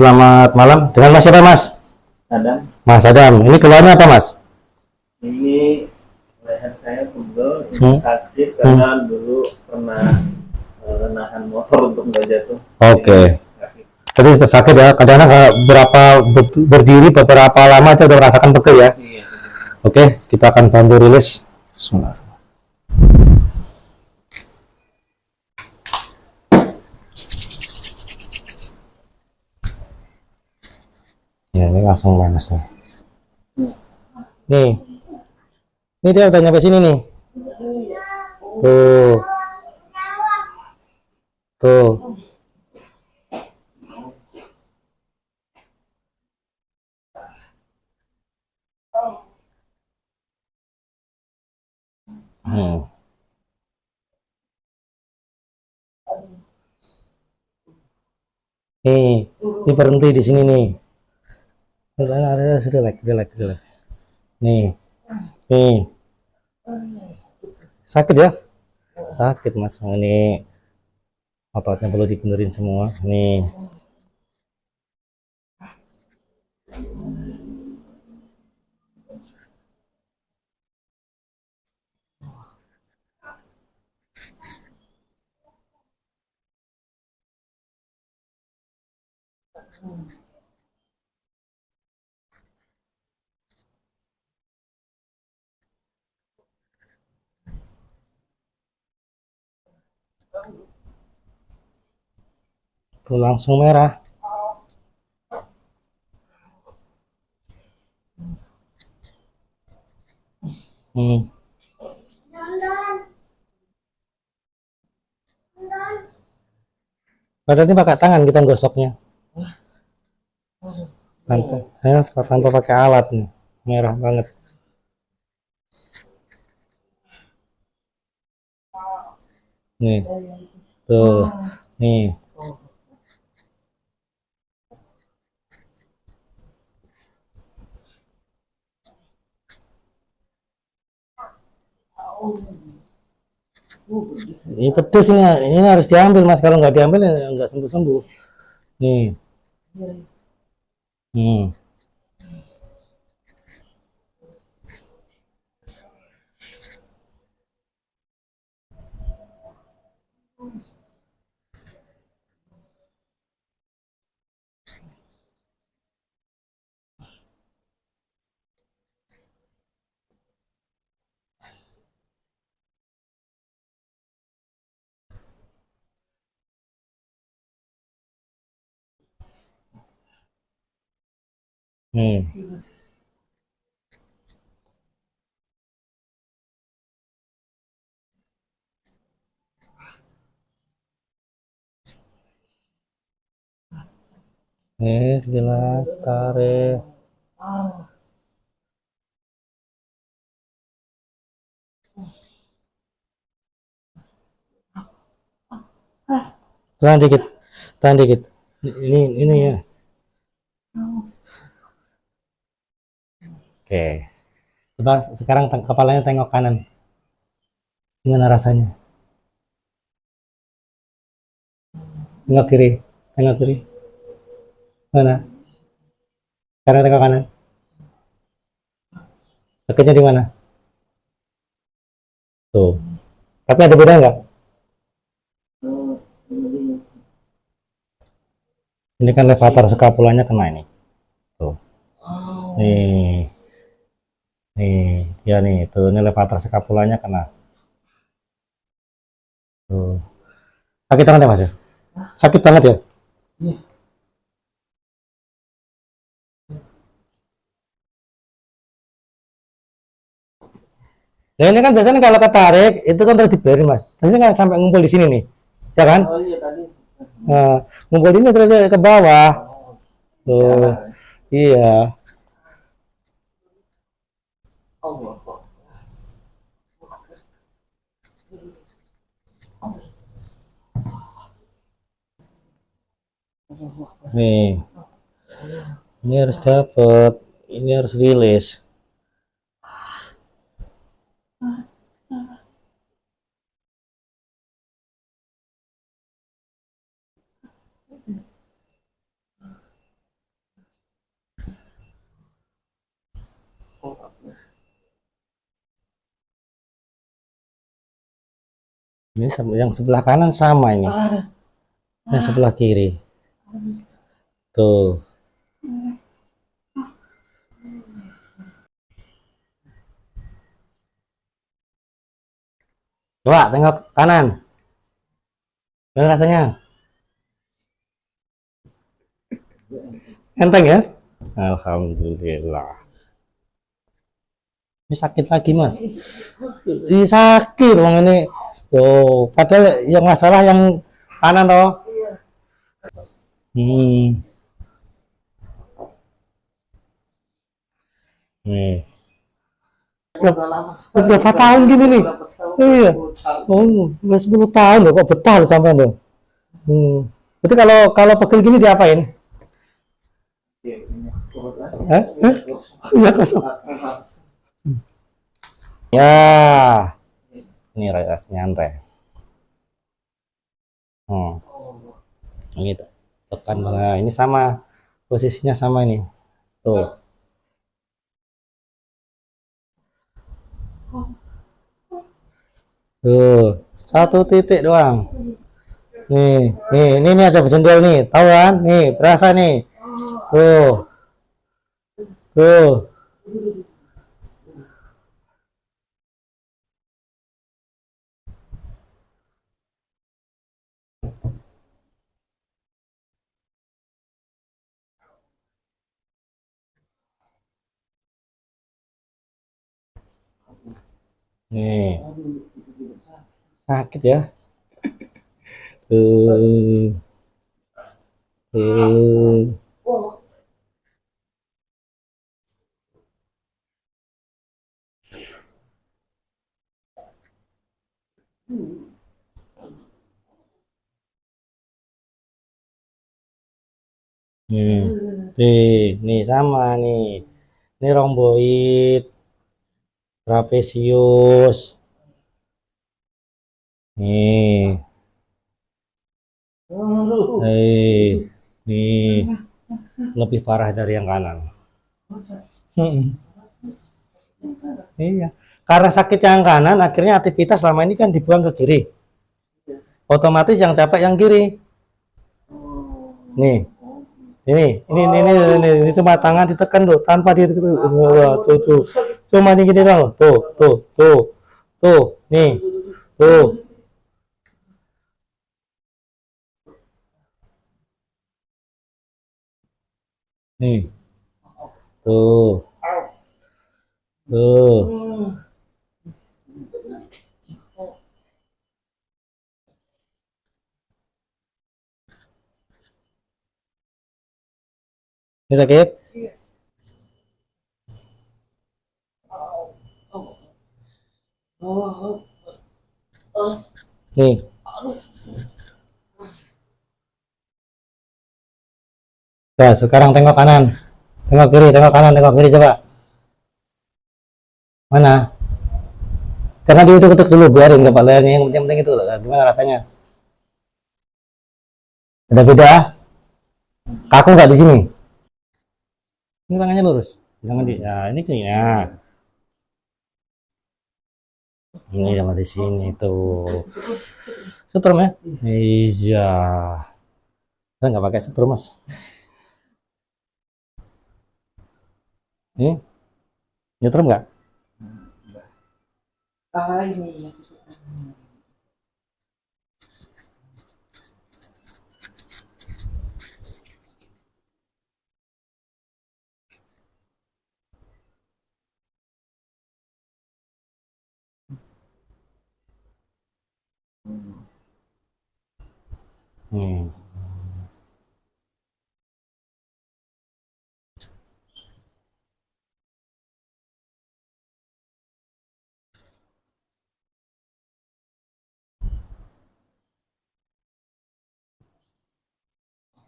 Selamat malam. Dengan Mas siapa, Mas? Adam, Mas Adam. Ini keluarnya apa, Mas? ini leher saya pegel, ini Hmm. sakit karena dulu pernah eh, nahan motor untuk nggak jatuh. Oke. Sakit. Tadi sakit ya. Kadang-kadang kalau berapa ber- berdiri beberapa lama itu udah merasakan pegel ya. Iya. Oke, kita akan bantu rilis. Bismillah. Ya, ini langsung panas nih. Nih. Ini dia udah nyampe sini nih. Tuh. Tuh. Hmm. Nih, ini berhenti di sini nih. Ada relax, relax, relax. Nih, nih. Sakit ya? Sakit mas, ini ototnya perlu dibenerin semua. Nih. Tuh langsung merah. Hmm. Padahal ini pakai tangan kita gosoknya. Tanpa, ya, tanpa pakai alat nih. Merah banget. Nih. Tuh. Nih. Ini pedes ini, ini harus diambil mas. Kalau nggak diambil ya nggak sembuh sembuh. Nih. Hmm. Hmm. Eh, gila, tarik. Tahan dikit, tahan dikit. Ini, ini ya. Oke. Coba sekarang teng- kepalanya tengok kanan. Gimana rasanya? Tengok kiri, tengok kiri. Mana? Sekarang tengok kanan. Sakitnya di mana? Tuh. Tapi ada beda nggak? Ini kan levator skapulanya kena ini. Tuh. Nih. Nih, dia nih, tuh ini levator skapulanya kena. Tuh. Sakit banget ya, Mas? ya? Sakit banget ya? Nah, ini kan biasanya kalau ketarik itu kan terus dibiarin, Mas. Biasanya kan sampai ngumpul di sini nih. Ya kan? Oh iya tadi. Nah, ngumpul ini terus ke bawah. Tuh. Iya. nih. Ini harus dapat ini harus rilis. Ini yang sebelah kanan sama ini. Yang sebelah kiri. Tuh. Coba tengok kanan. Gimana rasanya? Enteng ya? Alhamdulillah. Ini sakit lagi mas. Ini sakit bang ini. Tuh, padahal yang masalah yang kanan toh. Hmm. Nih. Udah lama. Berapa tahun gini nih? Tahun? Iya. Oh, udah 10 tahun loh, kok betah loh sampai loh. Hmm. Jadi kalau kalau pegel gini diapain? Aja. Hah? Hah? Ya kosong. Ya. Ini ras nyantai. Hmm. Oh, Ini tekan nah, ini sama posisinya sama ini. Tuh. Tuh, satu titik doang. Nih, nih, ini nih aja berjendel nih, tahu kan? Nih, berasa nih. Tuh. Tuh. Nih, sakit ya. Tuh. Hmm. Nih, nih sama nih. Ini romboid, trapesius. Nih, Aduh. nih, nih. Lebih parah dari yang kanan. Hmm. Iya. Karena sakit yang kanan, akhirnya aktivitas selama ini kan dibuang ke kiri. Otomatis yang capek yang kiri. Nih. Ini, ini, ini, ini, ini, ini cuma tangan ditekan tuh, tanpa di Wah, tuh, tuh. Cuma ini gini doang. Tuh, tuh, tuh. Tuh, nih. Tuh. Nih. Tuh. Tuh. Ini sakit? Oh, oh. Nih. Nah, sekarang tengok kanan. Tengok kiri, tengok kanan, tengok kiri coba. Mana? Jangan diutuk-utuk dulu, biarin kepala lehernya yang penting-penting itu loh. Gimana rasanya? Ada beda? Kaku nggak di sini? Ini tangannya lurus. Jangan di. Nah, ini gini ya. Ini jangan di sini tuh. Setrum ya? Iya. Saya nggak pakai setrum mas. Ini nyetrum nggak? Ah, ini.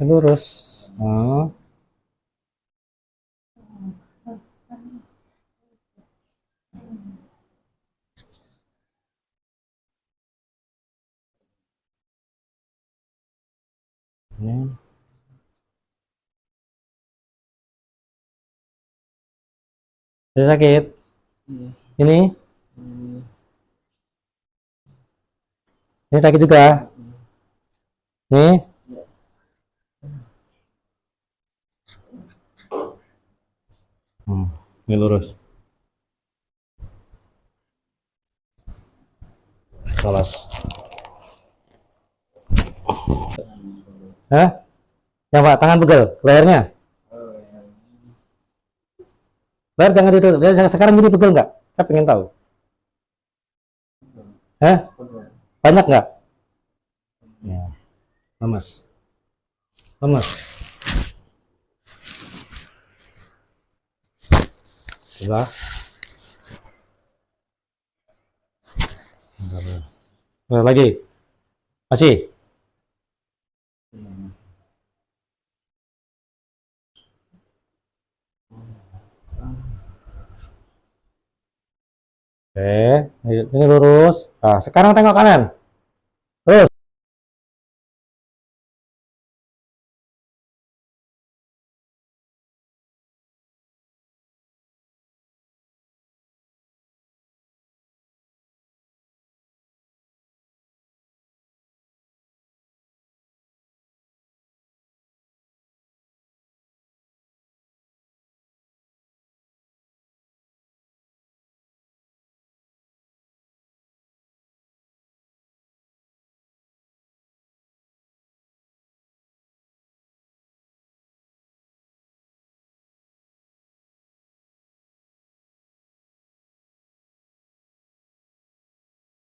Lurus. Ah. Ini. Masih sakit? Iya. Ini? Hmm. Ini sakit juga. Nih. Hmm, ini lurus. Alas. Hah? Ya Pak, tangan pegel, lehernya. Yang Leher jangan ditutup. Leher sekarang gini pegel nggak? Saya pengen tahu. Hah? Banyak nggak? Ya. Lemas. Lemas. Coba. Lagi. Masih. Oke, ini lurus. Nah, sekarang tengok kanan.